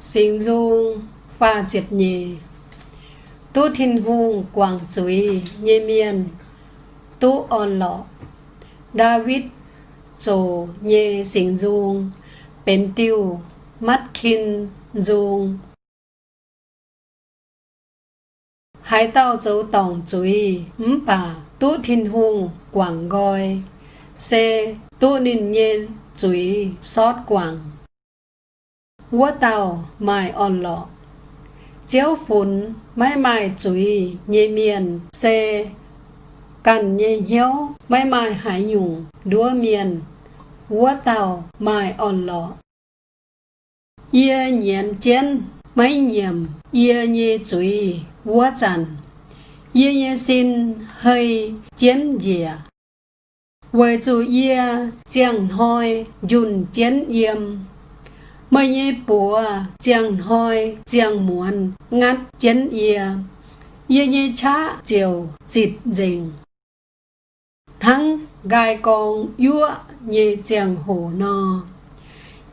sinh du pha triệt nhì, tu thiên vu quảng chuối nhê miên, tu on lọ, david trồ nhê sinh du, bến tiêu mắt khin du. Hải tao dấu tổng chuối ấm bà tu thiên Hùng quảng gọi c tu ninh nhê chuối sót quảng. Vua tàu mai on lọ chéo phun mai mai chuối nhẹ miền xe. Cần nhẹ hiếu mai mai hải nhung đua miền Vua tàu mai on lọ Yê nhiên chén mấy nhiệm Yê nhẹ chuối vua trần Yê nhê xin hơi chén dìa Với chủ yê chẳng hoi dùn chén yêm mấy nhê bùa chẳng hoi chẳng muốn ngắt chén yê. Yê nhê chá chiều dịt dình. Thắng gai con yua nhê chẳng hổ no.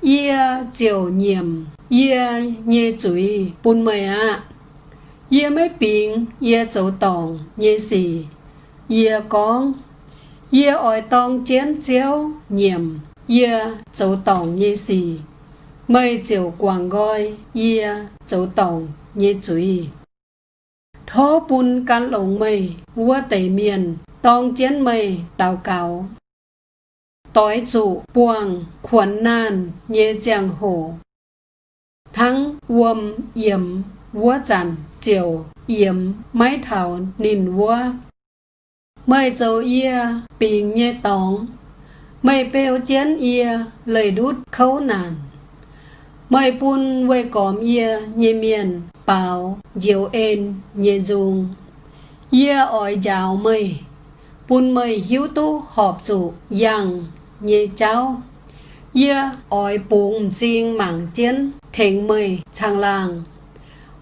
Yê chiều nhiệm, Yê nhê chuối bún mày ạ Yê mấy bình Yê dấu tòng Yê xì. Yê con, Yê ỏi tòng chén chéo, nhiệm, Yê dấu tòng Yê xì mời chiều quảng gọi Yê châu tổng như chú ý Thó bún can lồng mây, Vua tẩy miền, tòng chén mây tàu cáo tối chủ buông khuẩn nan như giang hồ. Thắng uom yếm vua chẳng chiều yếm mái thảo, nìn vua. Mời châu ia bình như tóng mây bèo chén ia lời đút khấu nàn mời bun với có mía nhẹ miền bảo diều ên nhẹ dùng Yê ỏi giáo mời bun mời hiếu tu họp chủ yang như cháu. Yê ỏi bụng riêng mảng chiến thịnh mời chàng làng.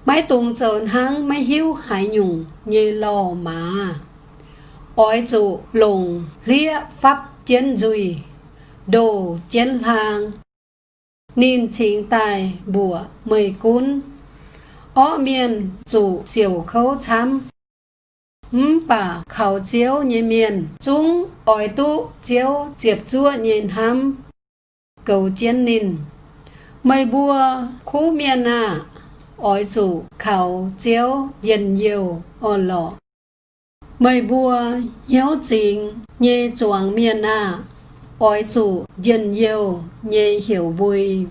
Mấy tuần trơn hăng mấy hiếu hải nhung như lò mà Ỏi chủ lùng lia pháp chiến dùi Đồ chiến làng Nín chính tài bùa mười cún. Ó miền chủ siêu khấu chăm bà khảo chiếu nhìn miền chúng ỏi tu chiếu chiếp chua nhìn hăm. Cầu chiến nín. Mây bùa khu miền à ỏi chủ khảo chiếu dần nhiều ổn lọ. Mây bùa hiếu chính nhê chuang miền à ôi chủ dân nhiều nhê hiểu vui